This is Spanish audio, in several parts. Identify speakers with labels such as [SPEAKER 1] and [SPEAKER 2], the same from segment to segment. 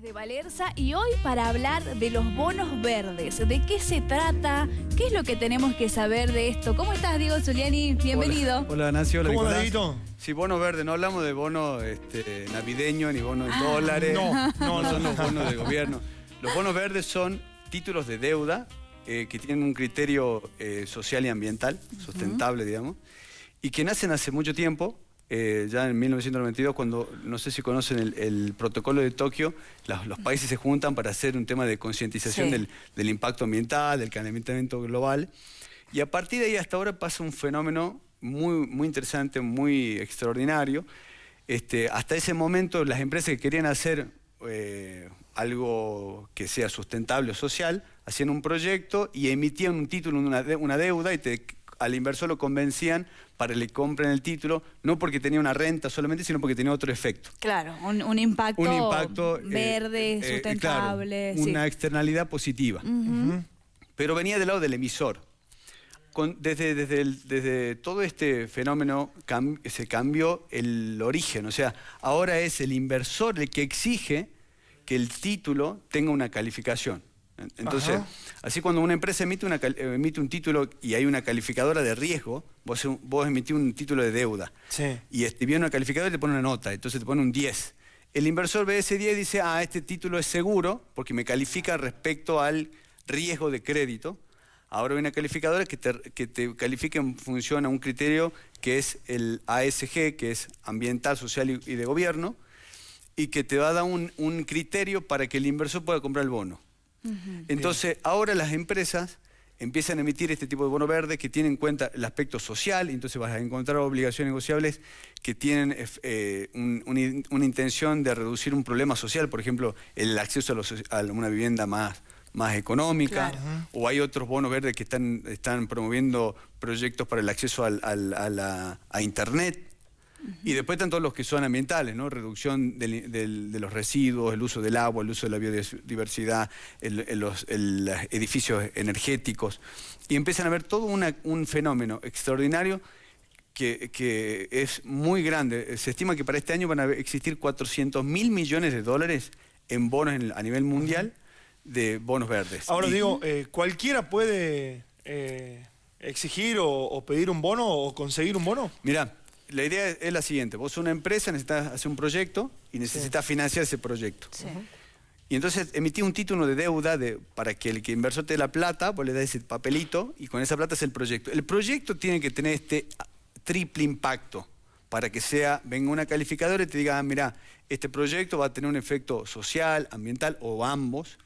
[SPEAKER 1] de Valerza y hoy para hablar de los bonos verdes. ¿De qué se trata? ¿Qué es lo que tenemos que saber de esto? ¿Cómo estás, Diego Zuliani? Bienvenido.
[SPEAKER 2] Hola, Nancy. Hola,
[SPEAKER 3] ¿Cómo
[SPEAKER 2] Nicolás. Sí, bonos verdes. No hablamos de bonos este, navideños ni bonos de
[SPEAKER 1] Ah.
[SPEAKER 2] dólares.
[SPEAKER 3] No, no,
[SPEAKER 2] son los bonos de gobierno. Los bonos verdes son títulos de deuda eh, que tienen un criterio eh, social y ambiental, sustentable, digamos, y que nacen hace mucho tiempo. Eh, ya en 1992, cuando, no sé si conocen el, el protocolo de Tokio, los países se juntan para hacer un tema de concientización
[SPEAKER 1] Sí.
[SPEAKER 2] del, del impacto ambiental, del calentamiento global. Y a partir de ahí hasta ahora pasa un fenómeno muy, muy interesante, muy extraordinario. Este, hasta ese momento las empresas que querían hacer eh, algo que sea sustentable o social, hacían un proyecto y emitían un título, una, de- una deuda y te- al inversor lo convencían para que le compren el título, no porque tenía una renta solamente, sino porque tenía otro efecto.
[SPEAKER 1] Claro, un, un impacto,
[SPEAKER 2] Un impacto eh,
[SPEAKER 1] verde,
[SPEAKER 2] eh, eh,
[SPEAKER 1] sustentable.
[SPEAKER 2] claro,
[SPEAKER 1] sí.
[SPEAKER 2] una externalidad positiva. Pero venía del lado del emisor. Con- desde, desde, el- desde todo este fenómeno cam- se cambió el origen. O sea, ahora es el inversor el que exige que el título tenga una calificación. En- Entonces,
[SPEAKER 3] Ajá.
[SPEAKER 2] así cuando una empresa emite, una emite un título y hay una calificadora de riesgo, vos, vos emitís un título de deuda
[SPEAKER 3] Sí.
[SPEAKER 2] y este, viene una calificadora y te pone una nota, entonces te pone un 10. El inversor ve ese 10 y dice, ah, este título es seguro porque me califica respecto al riesgo de crédito. Ahora hay una calificadora que te, que te califica en función a un criterio que es el ASG, que es ambiental, social y, y de gobierno, y que te va a dar un, un criterio para que el inversor pueda comprar el bono. Entonces, ahora las empresas empiezan a emitir este tipo de bono verde que tienen en cuenta el aspecto social, y entonces vas a encontrar obligaciones negociables que tienen eh, un- una, in- una intención de reducir un problema social, por ejemplo, el acceso a, los- a una vivienda más, más económica,
[SPEAKER 1] Claro.
[SPEAKER 2] o hay otros bonos verdes que están, están promoviendo proyectos para el acceso al- al- a, la- a Internet. Y después están todos los que son ambientales, ¿no? Reducción del- del- de los residuos, el uso del agua, el uso de la biodiversidad, el- el- los el- edificios energéticos. Y empiezan a ver todo una- un fenómeno extraordinario que, que es muy grande. Se estima que para este año van a existir 400 mil millones de dólares en bonos en- a nivel mundial de bonos verdes.
[SPEAKER 3] Ahora
[SPEAKER 2] Y-
[SPEAKER 3] digo, eh, ¿cualquiera puede eh, exigir o, o pedir un bono o conseguir un bono?
[SPEAKER 2] Mira, la idea es, la siguiente. Vos sos una empresa, necesitas hacer un proyecto y necesitas financiar ese proyecto.
[SPEAKER 1] Sí.
[SPEAKER 2] Y entonces emití un título de deuda de, para que el que inversor te dé la plata, vos le das ese papelito y con esa plata es el proyecto. El proyecto tiene que tener este triple impacto para que sea, venga una calificadora y te diga, ah, mira, este proyecto va a tener un efecto social, ambiental o ambos,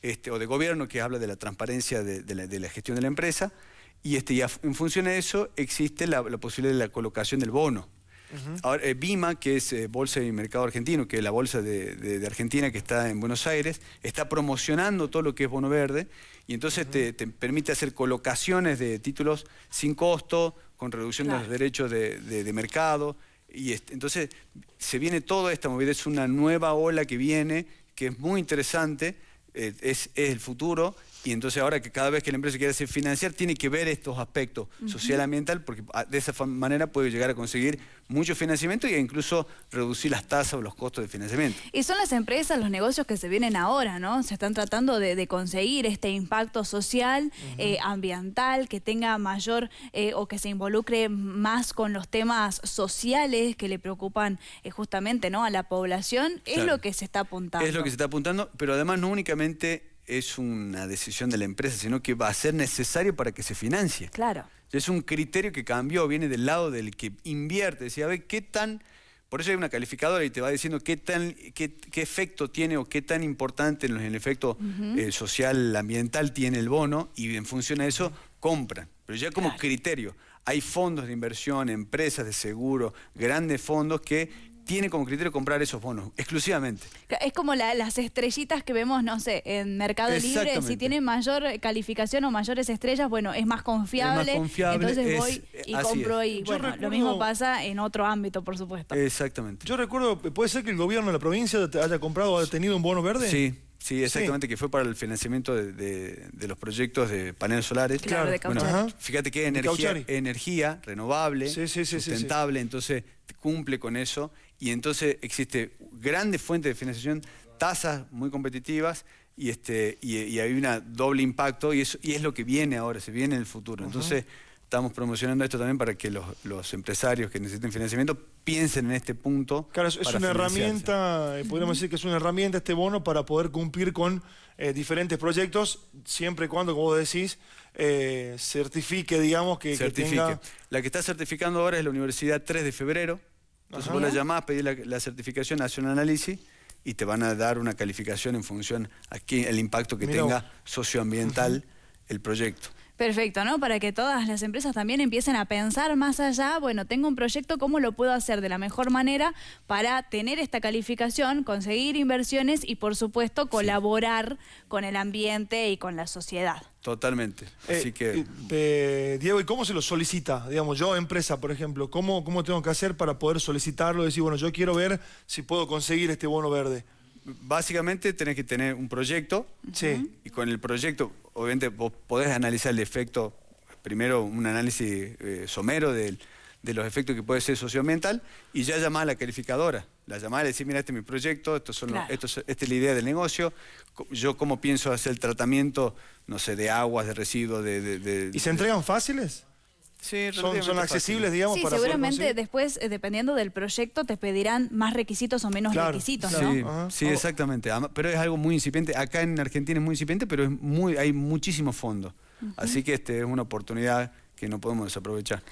[SPEAKER 2] este, o de gobierno que habla de la transparencia de, de la, de la gestión de la empresa, y, este, y a- en función de eso existe la, la posibilidad de la colocación del bono. Ahora, eh, BIMA, que es eh, Bolsa y Mercado Argentino, que es la bolsa de, de- de Argentina que está en Buenos Aires, está promocionando todo lo que es bono verde y entonces te, te permite hacer colocaciones de títulos sin costo, con reducción de los derechos de, de- de mercado. Y este, entonces se viene toda esta movida, es una nueva ola que viene, que es muy interesante, eh, es, es el futuro. Y entonces ahora que cada vez que la empresa quiere hacer financiar, tiene que ver estos aspectos social ambiental, porque ah, de esa manera puede llegar a conseguir mucho financiamiento e incluso reducir las tasas o los costos de financiamiento.
[SPEAKER 1] Y son las empresas, los negocios que se vienen ahora, ¿no? Se están tratando de, de conseguir este impacto social, eh, ambiental, que tenga mayor eh, o que se involucre más con los temas sociales que le preocupan eh, justamente ¿no? a la población. Es
[SPEAKER 2] Claro.
[SPEAKER 1] lo que se está apuntando.
[SPEAKER 2] Es lo que se está apuntando, pero además no únicamente es una decisión de la empresa, sino que va a ser necesario para que se financie.
[SPEAKER 1] Claro.
[SPEAKER 2] Es un criterio que cambió, viene del lado del que invierte. Decía, a ver, ¿qué tan...? Por eso hay una calificadora y te va diciendo qué, tan, qué, qué efecto tiene o qué tan importante en el efecto eh, social, ambiental tiene el bono y en función a eso compran. Pero ya como
[SPEAKER 1] Claro.
[SPEAKER 2] criterio, hay fondos de inversión, empresas de seguro, grandes fondos que tienen como criterio comprar esos bonos exclusivamente.
[SPEAKER 1] Es como la- las estrellitas que vemos, no sé, en Mercado Libre. Si tiene mayor calificación o mayores estrellas, bueno, es más confiable.
[SPEAKER 2] confiable,
[SPEAKER 1] entonces
[SPEAKER 2] es-
[SPEAKER 1] voy y
[SPEAKER 2] así
[SPEAKER 1] compro
[SPEAKER 2] es.
[SPEAKER 1] y
[SPEAKER 3] Yo
[SPEAKER 1] bueno, lo mismo pasa en otro ámbito, por supuesto.
[SPEAKER 2] Exactamente.
[SPEAKER 3] Yo recuerdo, ¿puede ser que el gobierno de la provincia haya comprado o haya tenido un bono verde?
[SPEAKER 2] Sí, Sí, exactamente, que fue para el financiamiento de, de- de los proyectos de paneles solares.
[SPEAKER 1] Claro, de
[SPEAKER 2] Bueno.
[SPEAKER 3] Ajá.
[SPEAKER 2] fíjate que energía, energía renovable,
[SPEAKER 3] Sí, sí, sí, sí, sí.
[SPEAKER 2] sustentable, entonces cumple con eso y entonces existe grandes fuentes de financiación, tasas muy competitivas y este y, y hay una doble impacto y eso y es lo que viene ahora, se viene en el futuro. Entonces estamos promocionando esto también para que los, los empresarios que necesiten financiamiento piensen en este punto.
[SPEAKER 3] Claro, es,
[SPEAKER 2] para
[SPEAKER 3] una herramienta, eh, podríamos decir que es una herramienta este bono para poder cumplir con eh, diferentes proyectos, siempre y cuando, como vos decís, eh, certifique, digamos, que, que
[SPEAKER 2] certifique.
[SPEAKER 3] tenga...
[SPEAKER 2] La que está certificando ahora es la Universidad 3 de febrero. Entonces
[SPEAKER 3] Ajá.
[SPEAKER 2] vos la llamás, pedís la, la certificación, hace un análisis y te van a dar una calificación en función a qué- el impacto que
[SPEAKER 3] Mirá
[SPEAKER 2] tenga socioambiental el proyecto.
[SPEAKER 1] Perfecto, ¿no? Para que todas las empresas también empiecen a pensar más allá, bueno, tengo un proyecto, ¿cómo lo puedo hacer de la mejor manera para tener esta calificación, conseguir inversiones y, por supuesto, colaborar con el ambiente y con la sociedad?
[SPEAKER 2] Totalmente. Así
[SPEAKER 3] Eh,
[SPEAKER 2] que
[SPEAKER 3] eh, eh, Diego, ¿y cómo se lo solicita? Digamos, yo, empresa, por ejemplo, ¿cómo, ¿cómo tengo que hacer para poder solicitarlo? Decir, bueno, yo quiero ver si puedo conseguir este bono verde.
[SPEAKER 2] básicamente tenés que tener un proyecto
[SPEAKER 3] Sí.
[SPEAKER 2] y con el proyecto, obviamente, vos podés analizar el efecto, primero un análisis eh, somero del- de los efectos que puede ser socioambiental y ya llamar a la calificadora. La llamar y decir, mira, este es mi proyecto, estos son los-
[SPEAKER 1] Claro.
[SPEAKER 2] estos- esta es la idea del negocio, yo cómo pienso hacer el tratamiento, no sé, de aguas, de residuos, de... de- de-
[SPEAKER 3] ¿Y se entregan fáciles?
[SPEAKER 2] Sí,
[SPEAKER 3] ¿Son,
[SPEAKER 2] fácil.
[SPEAKER 3] accesibles, digamos,
[SPEAKER 1] Sí,
[SPEAKER 3] para
[SPEAKER 1] seguramente después, eh, dependiendo del proyecto, te pedirán más requisitos o menos
[SPEAKER 3] Claro,
[SPEAKER 1] requisitos,
[SPEAKER 3] claro.
[SPEAKER 1] ¿no?
[SPEAKER 2] Sí,
[SPEAKER 3] Oh.
[SPEAKER 2] exactamente. Pero es algo muy incipiente. Acá en Argentina es muy incipiente, pero es muy, hay muchísimos fondos. Así que este es una oportunidad que no podemos desaprovechar.